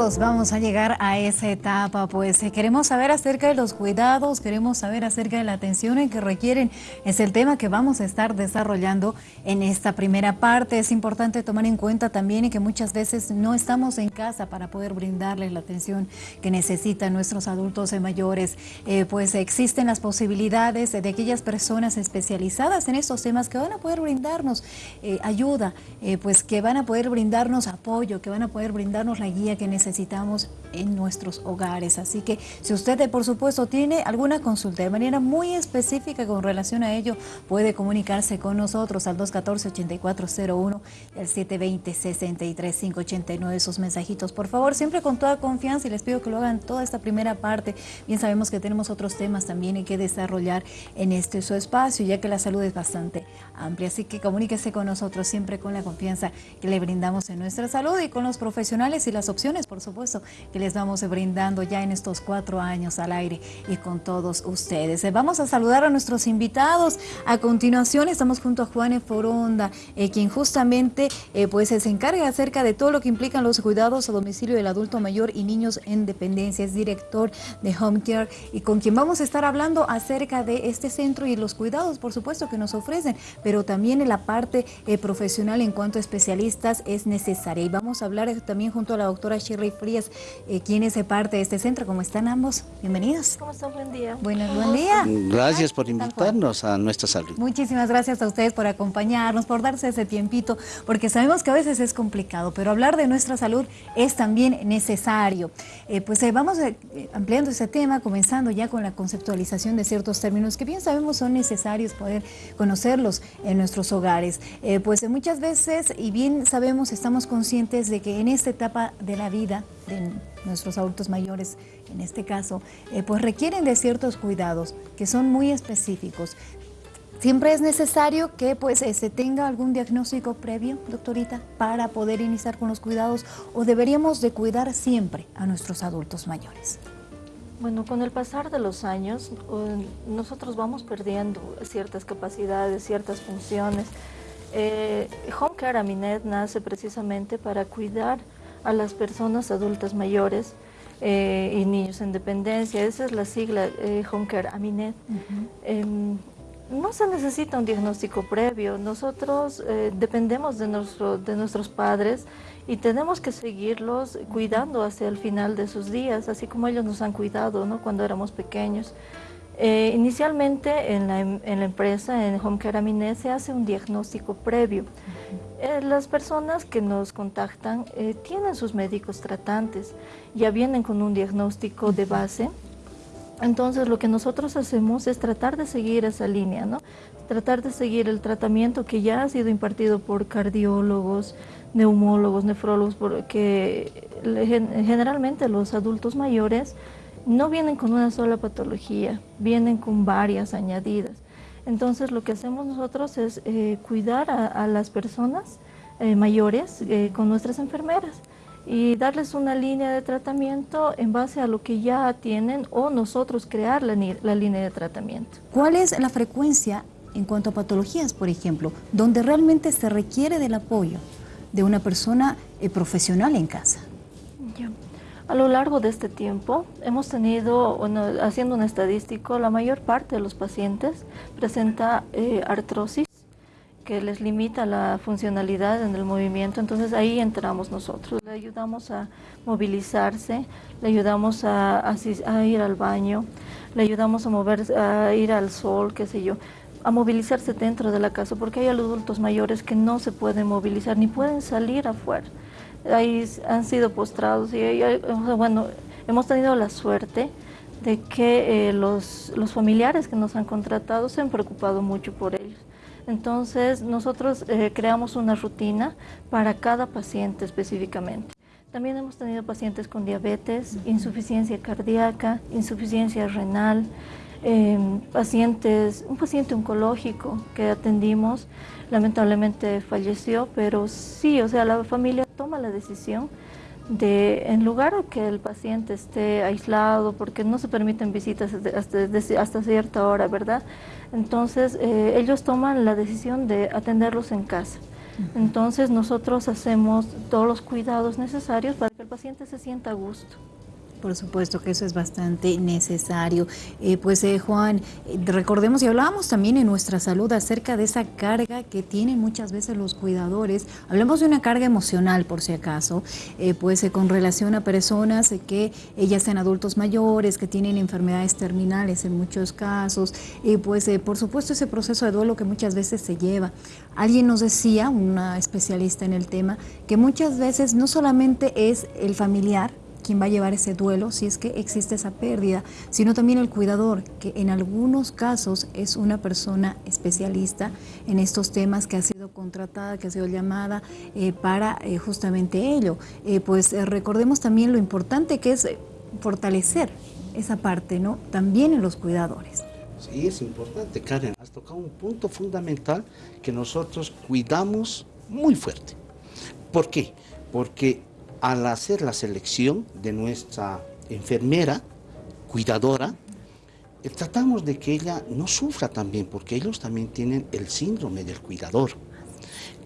vamos a llegar a esa etapa, pues eh, queremos saber acerca de los cuidados, queremos saber acerca de la atención que requieren. Es el tema que vamos a estar desarrollando en esta primera parte. Es importante tomar en cuenta también que muchas veces no estamos en casa para poder brindarles la atención que necesitan nuestros adultos mayores. Eh, pues existen las posibilidades de aquellas personas especializadas en estos temas que van a poder brindarnos eh, ayuda, pues que van a poder brindarnos apoyo, que van a poder brindarnos la guía que necesitamos en nuestros hogares. Así que si usted, por supuesto, tiene alguna consulta de manera muy específica con relación a ello, puede comunicarse con nosotros al 214-8401, el 720-63589, esos mensajitos. Por favor, siempre con toda confianza y les pido que lo hagan toda esta primera parte. Bien sabemos que tenemos otros temas también que desarrollar en este su espacio, ya que la salud es bastante amplia. Así que comuníquese con nosotros siempre con la confianza que le brindamos en nuestra salud y con los profesionales y las opciones, supuesto, que les vamos brindando ya en estos cuatro años al aire y con todos ustedes. Eh, vamos a saludar a nuestros invitados. A continuación estamos junto a Juan Foronda, eh, quien justamente eh, pues se encarga acerca de todo lo que implican los cuidados a domicilio del adulto mayor y niños en dependencia. Es director de Home Care y con quien vamos a estar hablando acerca de este centro y los cuidados, por supuesto, que nos ofrecen, pero también en la parte profesional en cuanto a especialistas es necesaria. Y vamos a hablar también junto a la doctora Shirley Frías, eh, quien es parte de este centro. ¿Cómo están ambos? Bienvenidos. ¿Cómo están? Buen día. Bueno, buen día. Gracias por invitarnos a nuestra salud. Muchísimas gracias a ustedes por acompañarnos, por darse ese tiempito, porque sabemos que a veces es complicado, pero hablar de nuestra salud es también necesario. Eh, pues eh, vamos eh, ampliando ese tema, comenzando ya con la conceptualización de ciertos términos que bien sabemos son necesarios poder conocerlos en nuestros hogares. pues muchas veces, y bien sabemos, estamos conscientes de que en esta etapa de la vida de nuestros adultos mayores, en este caso, eh, pues requieren de ciertos cuidados que son muy específicos. Siempre es necesario que pues eh, se tenga algún diagnóstico previo, doctorita, para poder iniciar con los cuidados o deberíamos de cuidar siempre a nuestros adultos mayores. Bueno, con el pasar de los años, nosotros vamos perdiendo ciertas capacidades, ciertas funciones. Eh, Home Care Aminet nace precisamente para cuidar a las personas adultas mayores eh, y niños en dependencia. Esa es la sigla eh, Home Care Aminet. Em, no se necesita un diagnóstico previo. Nosotros eh, dependemos de, nuestro, de nuestros padres y tenemos que seguirlos cuidando hacia el final de sus días, así como ellos nos han cuidado ¿no? cuando éramos pequeños. Inicialmente en la, en la, empresa, en Home Care Aminet, se hace un diagnóstico previo. Eh, las personas que nos contactan eh, tienen sus médicos tratantes, ya vienen con un diagnóstico de base. Entonces lo que nosotros hacemos es tratar de seguir esa línea, ¿no? tratar de seguir el tratamiento que ya ha sido impartido por cardiólogos, neumólogos, nefrólogos, porque generalmente los adultos mayores no vienen con una sola patología, vienen con varias añadidas. Entonces lo que hacemos nosotros es eh, cuidar a, las personas eh, mayores eh, con nuestras enfermeras y darles una línea de tratamiento en base a lo que ya tienen o nosotros crear la, la línea de tratamiento. ¿Cuál es la frecuencia en cuanto a patologías, por ejemplo, donde realmente se requiere del apoyo de una persona profesional en casa? A lo largo de este tiempo hemos tenido, haciendo un estadístico, la mayor parte de los pacientes presenta eh, artrosis que les limita la funcionalidad en el movimiento, entonces ahí entramos nosotros, le ayudamos a movilizarse, le ayudamos a, ir al baño, le ayudamos a mover, a ir al sol, qué sé yo, a movilizarse dentro de la casa, porque hay adultos mayores que no se pueden movilizar ni pueden salir afuera ahí han sido postrados y bueno, hemos tenido la suerte de que eh, los, los, familiares que nos han contratado se han preocupado mucho por ellos. Entonces nosotros eh, creamos una rutina para cada paciente específicamente. También hemos tenido pacientes con diabetes, insuficiencia cardíaca, insuficiencia renal, Em, pacientes, un paciente oncológico que atendimos, lamentablemente falleció, pero sí, o sea, la familia toma la decisión de, en lugar de que el paciente esté aislado, porque no se permiten visitas hasta, hasta cierta hora, ¿verdad? Entonces, eh, ellos toman la decisión de atenderlos en casa. Entonces nosotros hacemos todos los cuidados necesarios para que el paciente se sienta a gusto. Por supuesto que eso es bastante necesario. Eh, pues eh, Juan, eh, recordemos y hablábamos también en nuestra salud acerca de esa carga que tienen muchas veces los cuidadores. Hablemos de una carga emocional por si acaso, pues con relación a personas que ya sean adultos mayores, que tienen enfermedades terminales en muchos casos, pues por supuesto ese proceso de duelo que muchas veces se lleva. Alguien nos decía, una especialista en el tema, que muchas veces no solamente es el familiar, quien va a llevar ese duelo si es que existe esa pérdida, sino también el cuidador, que en algunos casos es una persona especialista en estos temas que ha sido contratada, que ha sido llamada eh, para eh, justamente ello. Eh, pues recordemos también lo importante que es fortalecer esa parte, ¿no? También en los cuidadores. Sí, es importante, Karen. Has tocado un punto fundamental que nosotros cuidamos muy fuerte. ¿Por qué? Porque al hacer la selección de nuestra enfermera, cuidadora, eh, tratamos de que ella no sufra también, porque ellos también tienen el síndrome del cuidador,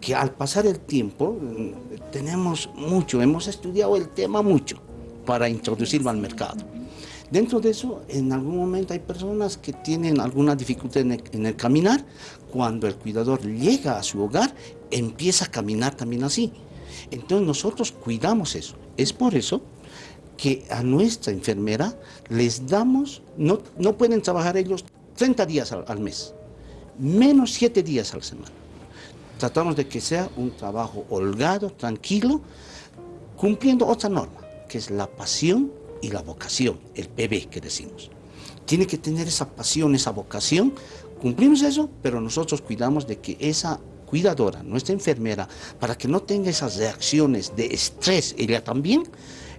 que al pasar el tiempo mm, tenemos mucho, hemos estudiado el tema mucho para introducirlo al mercado. Dentro de eso, en algún momento hay personas que tienen alguna dificultad en el, en el caminar, cuando el cuidador llega a su hogar, empieza a caminar también así. Entonces nosotros cuidamos eso. Es por eso que a nuestra enfermera les damos, no, no pueden trabajar ellos 30 días al, mes, menos 7 días a la semana. Tratamos de que sea un trabajo holgado, tranquilo, cumpliendo otra norma, que es la pasión y la vocación, el PB que decimos. Tiene que tener esa pasión, esa vocación, cumplimos eso, pero nosotros cuidamos de que esa cuidadora, nuestra enfermera, para que no tenga esas reacciones de estrés, ella también,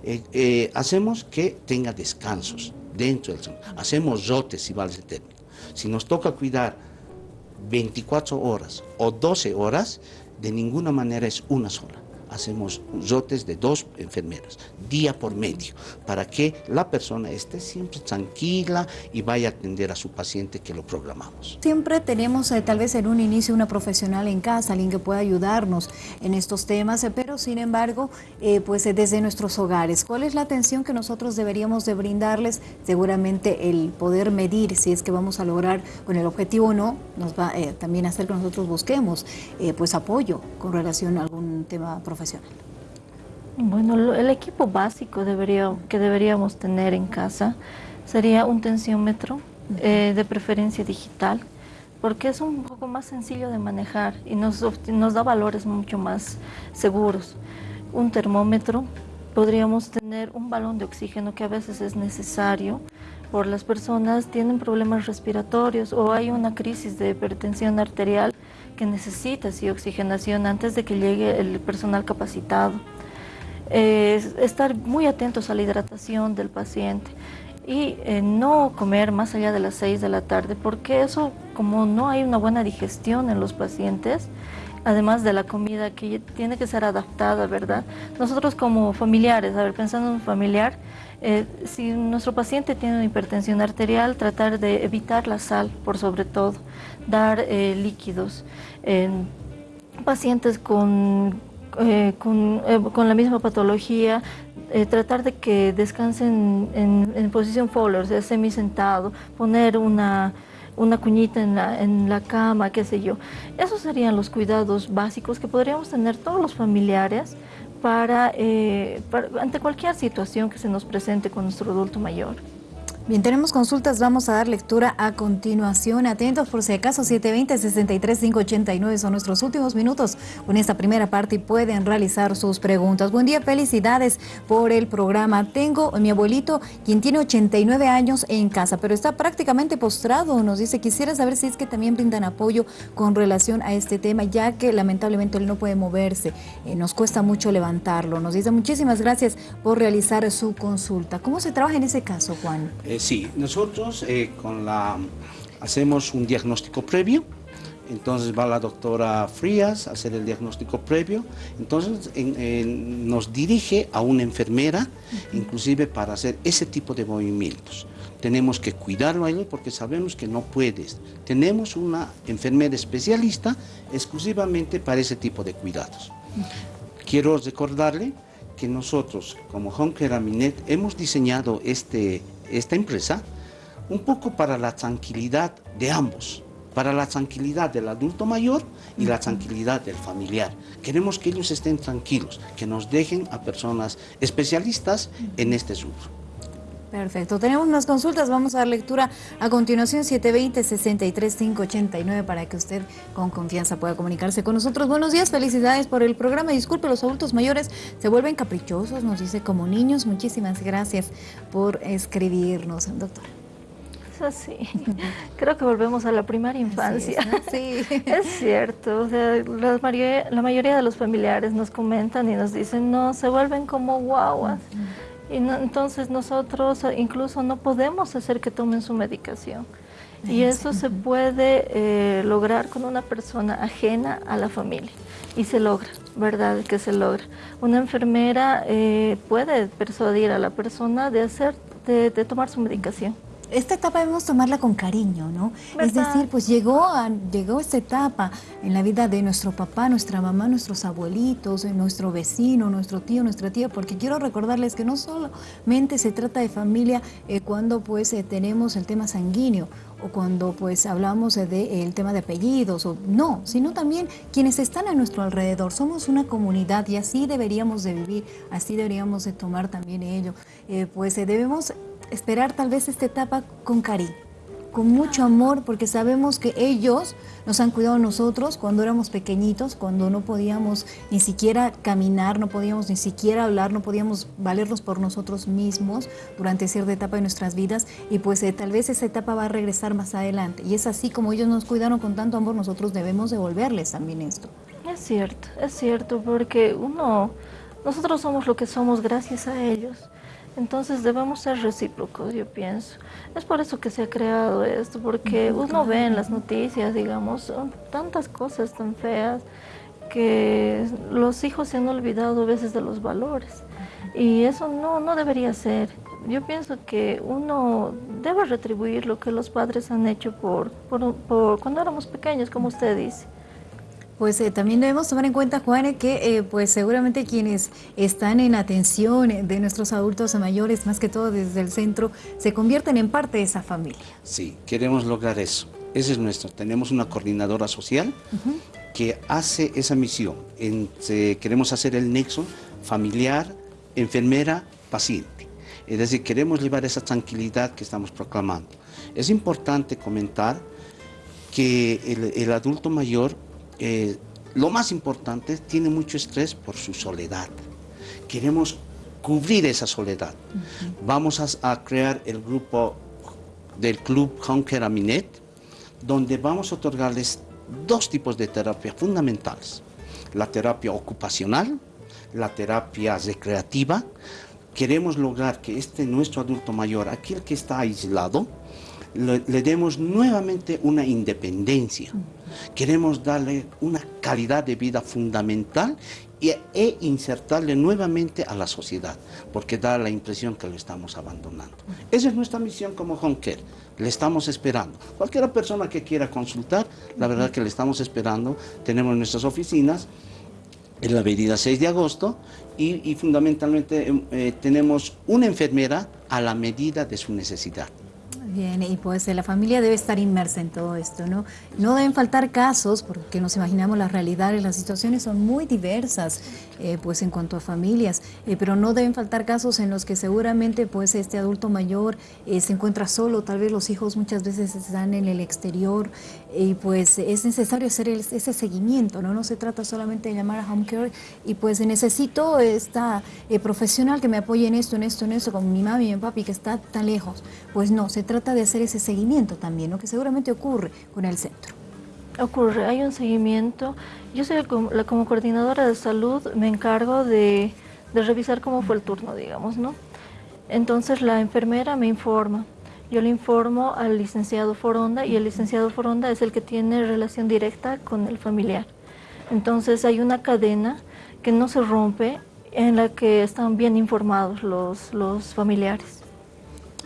eh, eh, hacemos que tenga descansos dentro del sueño. Hacemos rotes, si vale el término. Si nos toca cuidar 24 horas o 12 horas, de ninguna manera es una sola hacemos rotes de dos enfermeras, día por medio, para que la persona esté siempre tranquila y vaya a atender a su paciente que lo programamos. Siempre tenemos eh, tal vez en un inicio una profesional en casa, alguien que pueda ayudarnos en estos temas, eh, pero sin embargo, eh, pues desde nuestros hogares, ¿cuál es la atención que nosotros deberíamos de brindarles? Seguramente el poder medir si es que vamos a lograr con el objetivo o no, nos va también hacer que nosotros busquemos pues apoyo con relación a algún tema profesional profesional? Bueno, el equipo básico debería, que deberíamos tener en casa sería un tensiómetro, eh, de preferencia digital, porque es un poco más sencillo de manejar y nos, nos da valores mucho más seguros. Un termómetro, podríamos tener un balón de oxígeno que a veces es necesario por las personas tienen problemas respiratorios o hay una crisis de hipertensión arterial que necesita sí, oxigenación antes de que llegue el personal capacitado. estar muy atentos a la hidratación del paciente y eh, no comer más allá de las 6 de la tarde, porque eso, como no hay una buena digestión en los pacientes, además de la comida que tiene que ser adaptada, ¿verdad? Nosotros como familiares, a ver, pensando en un familiar, eh, si nuestro paciente tiene una hipertensión arterial, tratar de evitar la sal, por sobre todo, dar eh, líquidos. En pacientes con, eh, con, la misma patología, tratar de que descansen en, posición Fowler, o sea, semi-sentado, poner una una cuñita en la, en la cama, qué sé yo. Esos serían los cuidados básicos que podríamos tener todos los familiares eh, para, ante cualquier situación que se nos presente con nuestro adulto mayor. Bien, tenemos consultas, vamos a dar lectura a continuación. Atentos por si acaso, 720-63589 son nuestros últimos minutos con esta primera parte y pueden realizar sus preguntas. Buen día, felicidades por el programa. Tengo a mi abuelito, quien tiene 89 años en casa, pero está prácticamente postrado. Nos dice, quisiera saber si es que también brindan apoyo con relación a este tema, ya que lamentablemente él no puede moverse. Eh, nos cuesta mucho levantarlo. Nos dice, muchísimas gracias por realizar su consulta. ¿Cómo se trabaja en ese caso, Juan? Eh, sí, nosotros eh, con la, hacemos un diagnóstico previo, entonces va la doctora Frías a hacer el diagnóstico previo, entonces nos dirige a una enfermera, inclusive para hacer ese tipo de movimientos. tenemos que cuidarlo a él porque sabemos que no puedes. Tenemos una enfermera especialista exclusivamente para ese tipo de cuidados. Quiero recordarle que nosotros, como Honker Aminet, hemos diseñado este, esta empresa un poco para la tranquilidad de ambos, para la tranquilidad del adulto mayor y la tranquilidad del familiar. Queremos que ellos estén tranquilos, que nos dejen a personas especialistas en este rubro. Perfecto, tenemos unas consultas, vamos a dar lectura a continuación. 720-63589 para que usted con confianza pueda comunicarse con nosotros. Buenos días, felicidades por el programa, disculpe, los adultos mayores se vuelven caprichosos, nos dice como niños, muchísimas gracias por escribirnos, doctora. Eso sí, creo que volvemos a la primera infancia. Sí, es cierto, la, mayoría, de los familiares nos comentan y nos dicen, no, se vuelven como guaguas. Y entonces nosotros eh, incluso no podemos hacer que tomen su medicación. Y eso se puede eh, lograr con una persona ajena a la familia. Y se logra, ¿verdad? Que se logra. Una enfermera eh, puede persuadir a la persona de, hacer, de tomar su medicación esta etapa debemos tomarla con cariño, ¿no? Es decir, pues llegó, a, llegó esta etapa en la vida de nuestro papá, nuestra mamá, nuestros abuelitos, nuestro vecino, nuestro tío, nuestra tía, porque quiero recordarles que no solamente se trata de familia eh, cuando pues eh, tenemos el tema sanguíneo o cuando pues hablamos del de, el tema de apellidos, o no, sino también quienes están a nuestro alrededor. Somos una comunidad y así deberíamos de vivir, así deberíamos de tomar también ello. Eh, pues debemos esperar tal vez esta etapa con cariño, con mucho amor, porque sabemos que ellos nos han cuidado a nosotros cuando éramos pequeñitos, cuando no podíamos ni siquiera caminar, no podíamos ni siquiera hablar, no podíamos valernos por nosotros mismos durante cierta etapa de nuestras vidas y pues eh, tal vez esa etapa va a regresar más adelante. Y es así como ellos nos cuidaron con tanto amor, nosotros debemos devolverles también esto. Es cierto, es cierto, porque uno, nosotros somos lo que somos gracias a ellos. Entonces debemos ser recíprocos, yo pienso. Es por eso que se ha creado esto, porque uno ve en las noticias, digamos, tantas cosas tan feas que los hijos se han olvidado a veces de los valores. Y eso no, no debería ser. Yo pienso que uno debe retribuir lo que los padres han hecho por, por cuando éramos pequeños, como usted dice. Pues eh, también debemos tomar en cuenta, Juan, que eh, pues seguramente quienes están en atención de nuestros adultos mayores, más que todo desde el centro, se convierten en parte de esa familia. Sí, queremos lograr eso. Ese es nuestro. Tenemos una coordinadora social que hace esa misión. queremos hacer el nexo familiar, enfermera, paciente. Es decir, queremos llevar esa tranquilidad que estamos proclamando. Es importante comentar que el, el adulto mayor eh, lo más importante, tiene mucho estrés por su soledad. Queremos cubrir esa soledad. Vamos a, crear el grupo del club Honker Aminet, donde vamos a otorgarles dos tipos de terapia fundamentales. La terapia ocupacional, la terapia recreativa. Queremos lograr que este nuestro adulto mayor, aquel que está aislado, le, demos nuevamente una independencia. Queremos darle una calidad de vida fundamental e insertarle nuevamente a la sociedad, porque da la impresión que lo estamos abandonando. Esa es nuestra misión como Honker, le estamos esperando. Cualquier persona que quiera consultar, la verdad que le estamos esperando, tenemos nuestras oficinas en la avenida 6 de agosto y, fundamentalmente eh, tenemos una enfermera a la medida de su necesidad. Bien, y pues la familia debe estar inmersa en todo esto, ¿no? No deben faltar casos, porque nos imaginamos las realidades, las situaciones son muy diversas, eh, pues en cuanto a familias, eh, pero no deben faltar casos en los que seguramente pues este adulto mayor eh, se encuentra solo, tal vez los hijos muchas veces están en el exterior, y pues es necesario hacer ese seguimiento, ¿no? No se trata solamente de llamar a home care y pues necesito esta profesional que me apoye en esto, en esto, en esto, como mi mami y mi papi que está tan lejos. Pues no, se trata de hacer ese seguimiento también, lo que seguramente ocurre con el centro. Ocurre, hay un seguimiento. Yo soy como, como coordinadora de salud, me encargo de, de revisar cómo fue el turno, digamos, ¿no? Entonces la enfermera me informa. Yo le informo al licenciado Foronda y el licenciado Foronda es el que tiene relación directa con el familiar. Entonces hay una cadena que no se rompe en la que están bien informados los, los familiares.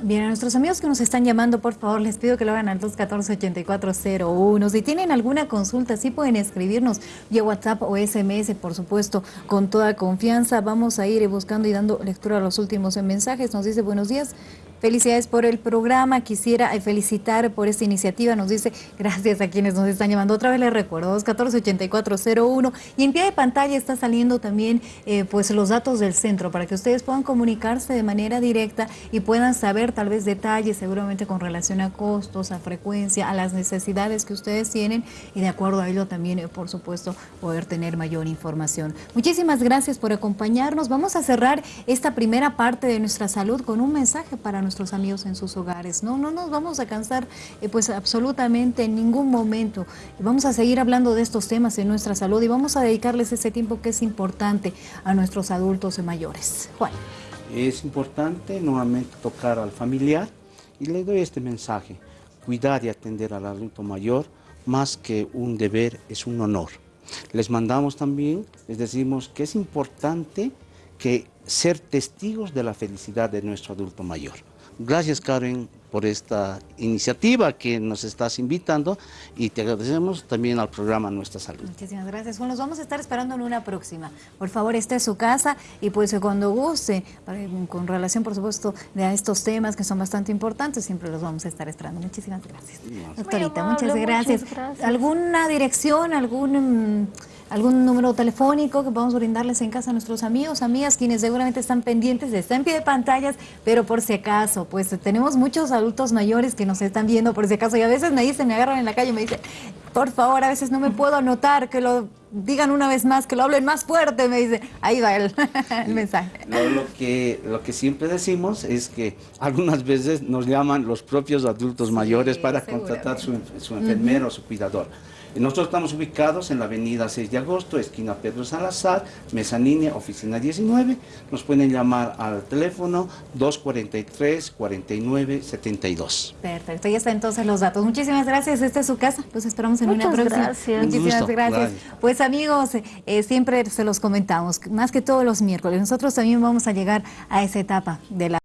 Bien, a nuestros amigos que nos están llamando, por favor, les pido que lo hagan al 214-8401. Si tienen alguna consulta, sí pueden escribirnos vía WhatsApp o SMS, por supuesto, con toda confianza. Vamos a ir buscando y dando lectura a los últimos mensajes. Nos dice, buenos días, Felicidades por el programa, quisiera eh, felicitar por esta iniciativa, nos dice gracias a quienes nos están llamando. Otra vez les recuerdo, 214-8401 y en pie de pantalla está saliendo también eh, pues los datos del centro para que ustedes puedan comunicarse de manera directa y puedan saber tal vez detalles seguramente con relación a costos, a frecuencia, a las necesidades que ustedes tienen y de acuerdo a ello también, eh, por supuesto, poder tener mayor información. Muchísimas gracias por acompañarnos. Vamos a cerrar esta primera parte de nuestra salud con un mensaje para nosotros nuestros amigos en sus hogares. No, no nos vamos a cansar eh, pues absolutamente en ningún momento. Vamos a seguir hablando de estos temas en nuestra salud y vamos a dedicarles ese tiempo que es importante a nuestros adultos mayores. Juan. Es importante nuevamente tocar al familiar y le doy este mensaje. Cuidar y atender al adulto mayor más que un deber es un honor. Les mandamos también, les decimos que es importante que ser testigos de la felicidad de nuestro adulto mayor. Gracias Karen por esta iniciativa que nos estás invitando y te agradecemos también al programa Nuestra Salud. Muchísimas gracias. Bueno, nos vamos a estar esperando en una próxima. Por favor, esté en su casa y pues cuando guste, con relación por supuesto de estos temas que son bastante importantes, siempre los vamos a estar esperando. Muchísimas gracias. Doctorita, muchas gracias. ¿Alguna dirección, algún... Mm, algún número telefónico que podamos brindarles en casa a nuestros amigos, amigas, quienes seguramente están pendientes, están en pie de pantallas, pero por si acaso, pues tenemos muchos adultos mayores que nos están viendo por si acaso y a veces me dicen, me agarran en la calle y me dicen, por favor, a veces no me puedo anotar, que lo digan una vez más, que lo hablen más fuerte, me dice, ahí va el, mensaje. lo, que, lo que siempre decimos es que algunas veces nos llaman los propios adultos mayores para contratar su, su enfermero su cuidador. Nosotros estamos ubicados en la avenida 6 de agosto, esquina Pedro Salazar, mezanine, oficina 19. Nos pueden llamar al teléfono 243-4972. Perfecto, ya está entonces los datos. Muchísimas gracias, esta es su casa, los esperamos en una próxima. Gracias. Muchísimas gracias. Pues amigos, eh, siempre se los comentamos, más que todos los miércoles, nosotros también vamos a llegar a esa etapa de la